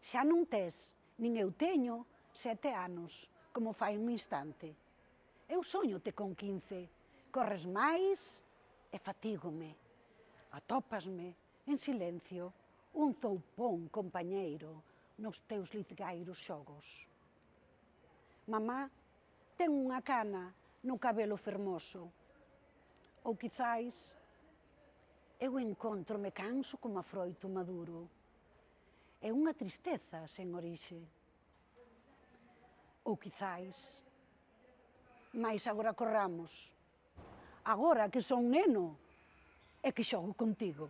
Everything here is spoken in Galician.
xa non tes, nin eu teño, sete anos, como fai un instante. Eu soñote con 15, corres máis e fatígome. Atópasme en silencio un zoupón compañeiro nos teus lizgairos xogos. Mamá ten unha cana no cabelo fermoso. Ou quizáis eu encontro me canso como a froito maduro é unha tristeza sen orixe. Ou quizáis, máis agora corramos. Agora que son neno, é que xogo contigo.